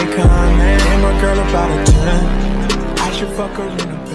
icon. And my girl about a 10. I should fuck her in a